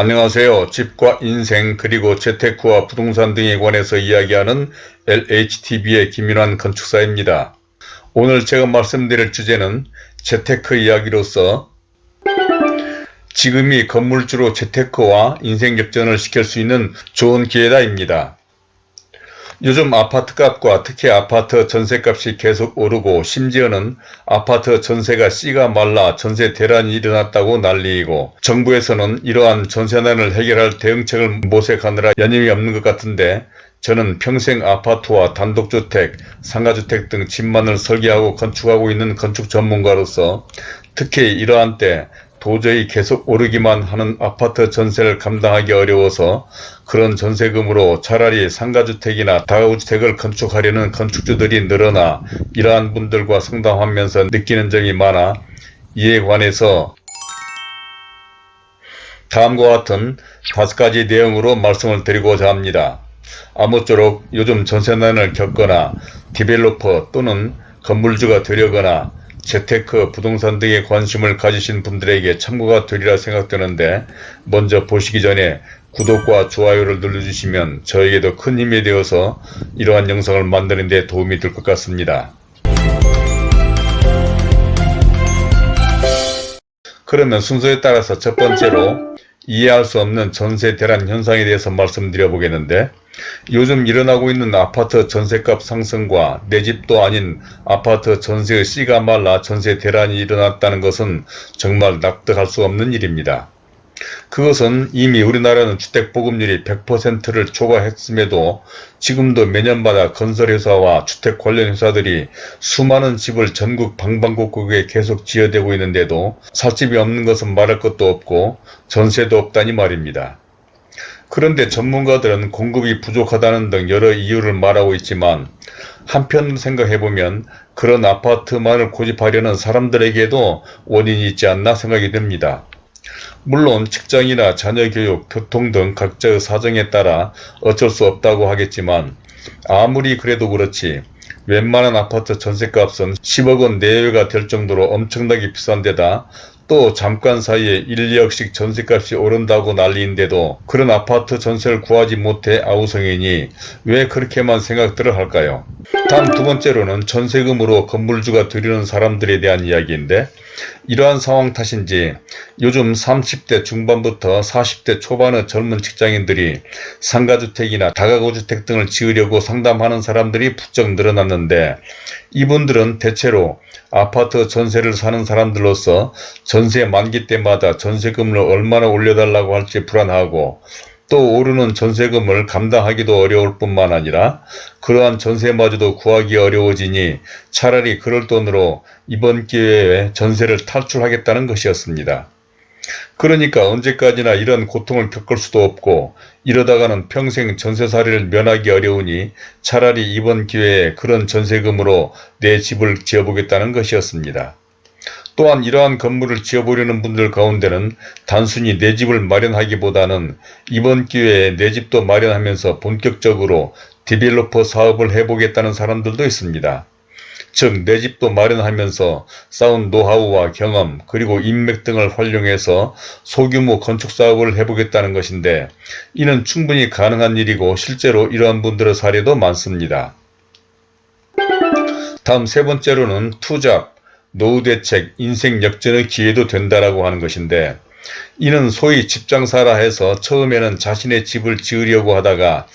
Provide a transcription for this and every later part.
안녕하세요. 집과 인생 그리고 재테크와 부동산 등에 관해서 이야기하는 LHTV의 김윤환 건축사입니다. 오늘 제가 말씀드릴 주제는 재테크 이야기로서 지금이 건물주로 재테크와 인생 역전을 시킬 수 있는 좋은 기회다입니다. 요즘 아파트값과 특히 아파트 전세값이 계속 오르고 심지어는 아파트 전세가 씨가 말라 전세 대란이 일어났다고 난리이고 정부에서는 이러한 전세난을 해결할 대응책을 모색하느라 여념이 없는 것 같은데 저는 평생 아파트와 단독주택, 상가주택 등 집만을 설계하고 건축하고 있는 건축 전문가로서 특히 이러한 때 도저히 계속 오르기만 하는 아파트 전세를 감당하기 어려워서 그런 전세금으로 차라리 상가주택이나 다가구주택을 건축하려는 건축주들이 늘어나 이러한 분들과 상담하면서 느끼는 점이 많아 이에 관해서 다음과 같은 다섯 가지 내용으로 말씀을 드리고자 합니다. 아무쪼록 요즘 전세난을 겪거나 디벨로퍼 또는 건물주가 되려거나 재테크, 부동산 등에 관심을 가지신 분들에게 참고가 되리라 생각되는데 먼저 보시기 전에 구독과 좋아요를 눌러주시면 저에게도 큰 힘이 되어서 이러한 영상을 만드는 데 도움이 될 것 같습니다. 그러면 순서에 따라서 첫 번째로 이해할 수 없는 전세 대란 현상에 대해서 말씀드려 보겠는데 요즘 일어나고 있는 아파트 전세값 상승과 내 집도 아닌 아파트 전세의 씨가 말라 전세 대란이 일어났다는 것은 정말 납득할 수 없는 일입니다. 그것은 이미 우리나라는 주택보급률이 100%를 초과했음에도 지금도 매년마다 건설회사와 주택 관련 회사들이 수많은 집을 전국 방방곡곡에 계속 지어대고 있는데도 살 집이 없는 것은 말할 것도 없고 전세도 없다니 말입니다. 그런데 전문가들은 공급이 부족하다는 등 여러 이유를 말하고 있지만 한편 생각해보면 그런 아파트만을 고집하려는 사람들에게도 원인이 있지 않나 생각이 듭니다. 물론 직장이나 자녀교육, 교통 등 각자의 사정에 따라 어쩔 수 없다고 하겠지만 아무리 그래도 그렇지 웬만한 아파트 전세값은 10억원 내외가 될 정도로 엄청나게 비싼 데다 또 잠깐 사이에 1, 2억씩 전세값이 오른다고 난리인데도 그런 아파트 전세를 구하지 못해 아우성이니 왜 그렇게만 생각들을 할까요? 다음 두 번째로는 전세금으로 건물주가 되려는 사람들에 대한 이야기인데 이러한 상황 탓인지 요즘 30대 중반부터 40대 초반의 젊은 직장인들이 상가주택이나 다가구주택 등을 지으려고 상담하는 사람들이 부쩍 늘어났는데 이분들은 대체로 아파트 전세를 사는 사람들로서 전세 만기 때마다 전세금을 얼마나 올려달라고 할지 불안하고 또 오르는 전세금을 감당하기도 어려울 뿐만 아니라 그러한 전세마저도 구하기 어려워지니 차라리 그럴 돈으로 이번 기회에 전세를 탈출하겠다는 것이었습니다. 그러니까 언제까지나 이런 고통을 겪을 수도 없고 이러다가는 평생 전세살이를 면하기 어려우니 차라리 이번 기회에 그런 전세금으로 내 집을 지어보겠다는 것이었습니다. 또한 이러한 건물을 지어보려는 분들 가운데는 단순히 내 집을 마련하기보다는 이번 기회에 내 집도 마련하면서 본격적으로 디벨로퍼 사업을 해보겠다는 사람들도 있습니다. 즉 내 집도 마련하면서 쌓은 노하우와 경험 그리고 인맥 등을 활용해서 소규모 건축사업을 해보겠다는 것인데 이는 충분히 가능한 일이고 실제로 이러한 분들의 사례도 많습니다. 다음 세 번째로는 투잡, 노후 대책, 인생 역전의 기회도 된다라고 하는 것인데 이는 소위 집장사라 해서 처음에는 자신의 집을 지으려고 하다가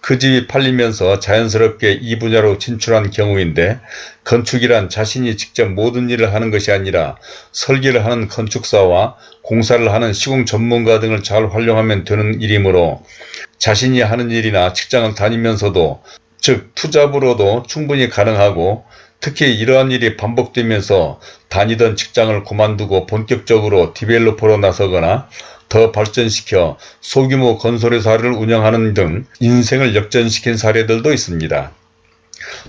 그 집이 팔리면서 자연스럽게 이 분야로 진출한 경우인데 건축이란 자신이 직접 모든 일을 하는 것이 아니라 설계를 하는 건축사와 공사를 하는 시공 전문가 등을 잘 활용하면 되는 일이므로 자신이 하는 일이나 직장을 다니면서도 즉 투잡으로도 충분히 가능하고 특히 이러한 일이 반복되면서 다니던 직장을 그만두고 본격적으로 디벨로퍼로 나서거나 더 발전시켜 소규모 건설 회사를 운영하는 등 인생을 역전시킨 사례들도 있습니다.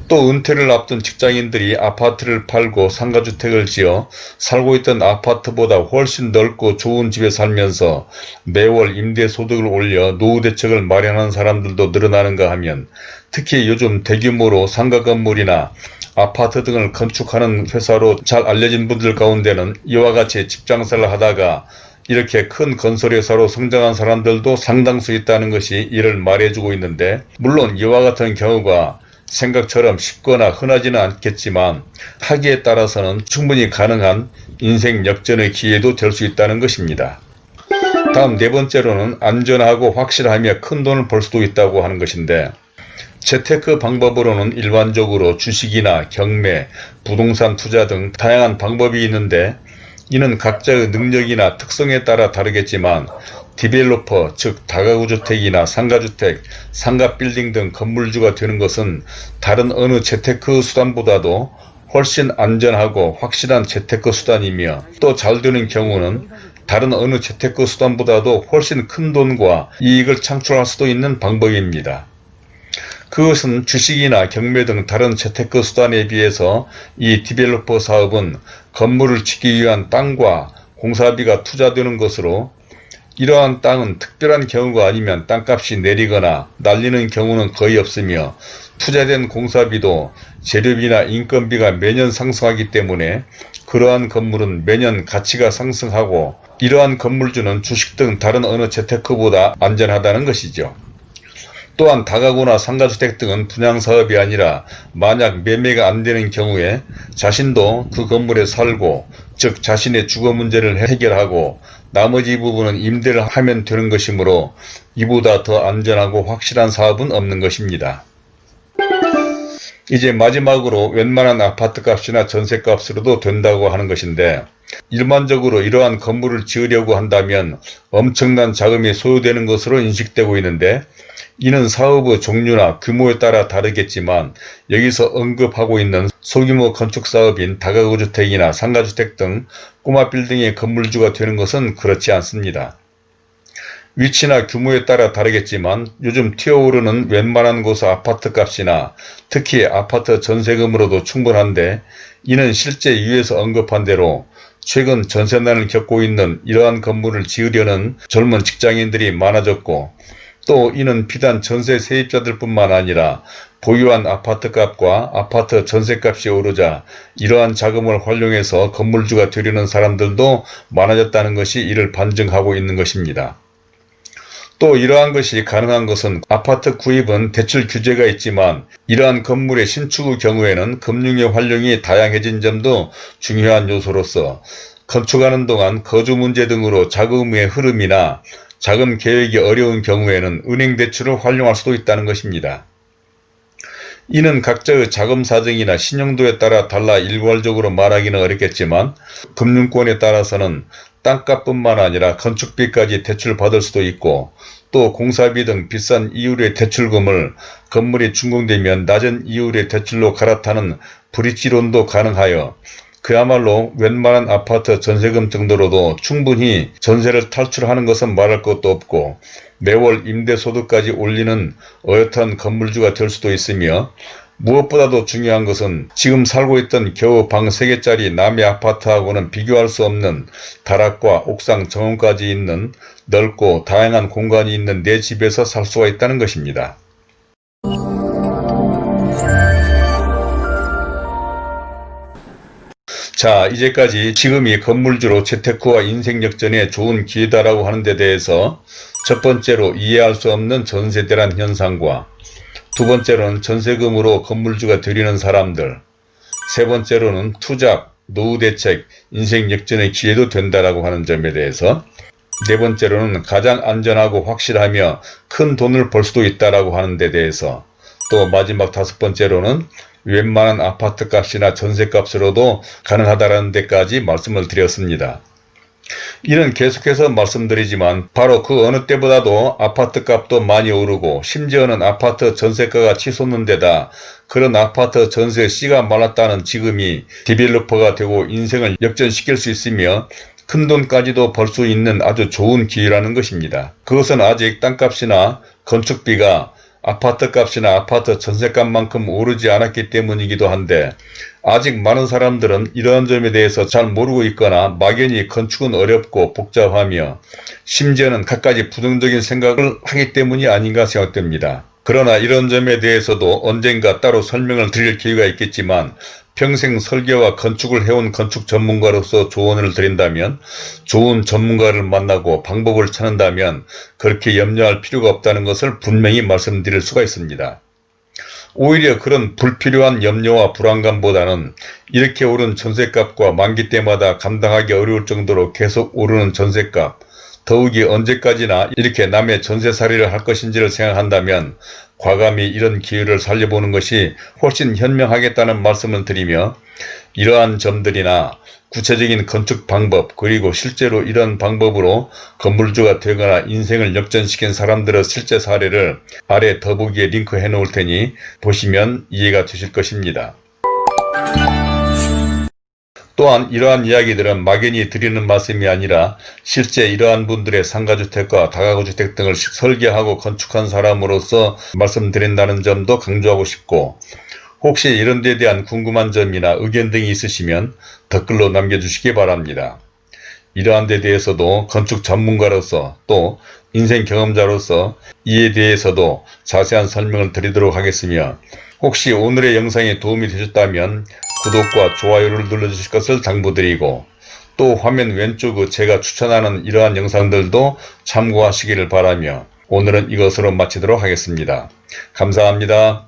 또 은퇴를 앞둔 직장인들이 아파트를 팔고 상가주택을 지어 살고 있던 아파트보다 훨씬 넓고 좋은 집에 살면서 매월 임대소득을 올려 노후대책을 마련하는 사람들도 늘어나는가 하면 특히 요즘 대규모로 상가 건물이나 아파트 등을 건축하는 회사로 잘 알려진 분들 가운데는 이와 같이 집장사를 하다가 이렇게 큰 건설회사로 성장한 사람들도 상당수 있다는 것이 이를 말해주고 있는데 물론 이와 같은 경우가 생각처럼 쉽거나 흔하지는 않겠지만 하기에 따라서는 충분히 가능한 인생 역전의 기회도 될 수 있다는 것입니다. 다음 네 번째로는 안전하고 확실하며 큰 돈을 벌 수도 있다고 하는 것인데 재테크 방법으로는 일반적으로 주식이나 경매, 부동산 투자 등 다양한 방법이 있는데 이는 각자의 능력이나 특성에 따라 다르겠지만 디벨로퍼 즉 다가구주택이나 상가주택, 상가빌딩 등 건물주가 되는 것은 다른 어느 재테크 수단보다도 훨씬 안전하고 확실한 재테크 수단이며 또 잘 되는 경우는 다른 어느 재테크 수단보다도 훨씬 큰 돈과 이익을 창출할 수도 있는 방법입니다. 그것은 주식이나 경매 등 다른 재테크 수단에 비해서 이 developer 사업은 건물을 짓기 위한 땅과 공사비가 투자되는 것으로 이러한 땅은 특별한 경우가 아니면 땅값이 내리거나 날리는 경우는 거의 없으며 투자된 공사비도 재료비나 인건비가 매년 상승하기 때문에 그러한 건물은 매년 가치가 상승하고 이러한 건물주는 주식 등 다른 어느 재테크보다 안전하다는 것이죠. 또한 다가구나 상가주택 등은 분양사업이 아니라 만약 매매가 안되는 경우에 자신도 그 건물에 살고 즉 자신의 주거 문제를 해결하고 나머지 부분은 임대를 하면 되는 것이므로 이보다 더 안전하고 확실한 사업은 없는 것입니다. 이제 마지막으로 웬만한 아파트값이나 전세값으로도 된다고 하는 것인데 일반적으로 이러한 건물을 지으려고 한다면 엄청난 자금이 소요되는 것으로 인식되고 있는데 이는 사업의 종류나 규모에 따라 다르겠지만 여기서 언급하고 있는 소규모 건축사업인 다가구주택이나 상가주택 등 꼬마 빌딩의 건물주가 되는 것은 그렇지 않습니다. 위치나 규모에 따라 다르겠지만 요즘 튀어오르는 웬만한 곳의 아파트 값이나 특히 아파트 전세금으로도 충분한데 이는 실제 위에서 언급한 대로 최근 전세난을 겪고 있는 이러한 건물을 지으려는 젊은 직장인들이 많아졌고 또 이는 비단 전세 세입자들 뿐만 아니라 보유한 아파트값과 아파트 전세값이 오르자 이러한 자금을 활용해서 건물주가 되려는 사람들도 많아졌다는 것이 이를 반증하고 있는 것입니다. 또 이러한 것이 가능한 것은 아파트 구입은 대출 규제가 있지만 이러한 건물의 신축의 경우에는 금융의 활용이 다양해진 점도 중요한 요소로서 건축하는 동안 거주 문제 등으로 자금의 흐름이나 자금 계획이 어려운 경우에는 은행 대출을 활용할 수도 있다는 것입니다. 이는 각자의 자금 사정이나 신용도에 따라 달라 일괄적으로 말하기는 어렵겠지만 금융권에 따라서는 땅값뿐만 아니라 건축비까지 대출받을 수도 있고 또 공사비 등 비싼 이율의 대출금을 건물이 준공되면 낮은 이율의 대출로 갈아타는 브릿지론도 가능하여 그야말로 웬만한 아파트 전세금 정도로도 충분히 전세를 탈출하는 것은 말할 것도 없고 매월 임대소득까지 올리는 어엿한 건물주가 될 수도 있으며 무엇보다도 중요한 것은 지금 살고 있던 겨우 방 3개짜리 남의 아파트하고는 비교할 수 없는 다락과 옥상 정원까지 있는 넓고 다양한 공간이 있는 내 집에서 살 수가 있다는 것입니다. 자 이제까지 지금이 건물주로 재테크와 인생역전에 좋은 기회다라고 하는 데 대해서 첫 번째로 이해할 수 없는 전세대란 현상과 두 번째로는 전세금으로 건물주가 되려는 사람들 세 번째로는 투잡, 노후대책, 인생역전의 기회도 된다라고 하는 점에 대해서 네 번째로는 가장 안전하고 확실하며 큰 돈을 벌 수도 있다라고 하는 데 대해서 또 마지막 다섯 번째로는 웬만한 아파트 값이나 전세 값으로도 가능하다는 데까지 말씀을 드렸습니다. 이는 계속해서 말씀드리지만 바로 그 어느 때보다도 아파트 값도 많이 오르고 심지어는 아파트 전세가가 치솟는 데다 그런 아파트 전세 씨가 말랐다는 지금이 developer가 되고 인생을 역전시킬 수 있으며 큰돈까지도 벌 수 있는 아주 좋은 기회라는 것입니다. 그것은 아직 땅값이나 건축비가 아파트 값이나 아파트 전세값만큼 오르지 않았기 때문이기도 한데 아직 많은 사람들은 이러한 점에 대해서 잘 모르고 있거나 막연히 건축은 어렵고 복잡하며 심지어는 갖가지 부정적인 생각을 하기 때문이 아닌가 생각됩니다. 그러나 이런 점에 대해서도 언젠가 따로 설명을 드릴 기회가 있겠지만 평생 설계와 건축을 해온 건축 전문가로서 조언을 드린다면 좋은 전문가를 만나고 방법을 찾는다면 그렇게 염려할 필요가 없다는 것을 분명히 말씀드릴 수가 있습니다. 오히려 그런 불필요한 염려와 불안감보다는 이렇게 오른 전셋값과 만기 때마다 감당하기 어려울 정도로 계속 오르는 전셋값 더욱이 언제까지나 이렇게 남의 전세살이를 할 것인지를 생각한다면 과감히 이런 기회를 살려보는 것이 훨씬 현명하겠다는 말씀을 드리며 이러한 점들이나 구체적인 건축 방법 그리고 실제로 이런 방법으로 건물주가 되거나 인생을 역전시킨 사람들의 실제 사례를 아래 더보기에 링크해 놓을 테니 보시면 이해가 되실 것입니다. 또한 이러한 이야기들은 막연히 드리는 말씀이 아니라 실제 이러한 분들의 상가주택과 다가구주택 등을 설계하고 건축한 사람으로서 말씀드린다는 점도 강조하고 싶고 혹시 이런 데 대한 궁금한 점이나 의견 등이 있으시면 댓글로 남겨주시기 바랍니다. 이러한 데 대해서도 건축 전문가로서 또 인생 경험자로서 이에 대해서도 자세한 설명을 드리도록 하겠으며 혹시 오늘의 영상이 도움이 되셨다면 구독과 좋아요를 눌러주실 것을 당부드리고 또 화면 왼쪽 제가 추천하는 이러한 영상들도 참고하시기를 바라며 오늘은 이것으로 마치도록 하겠습니다. 감사합니다.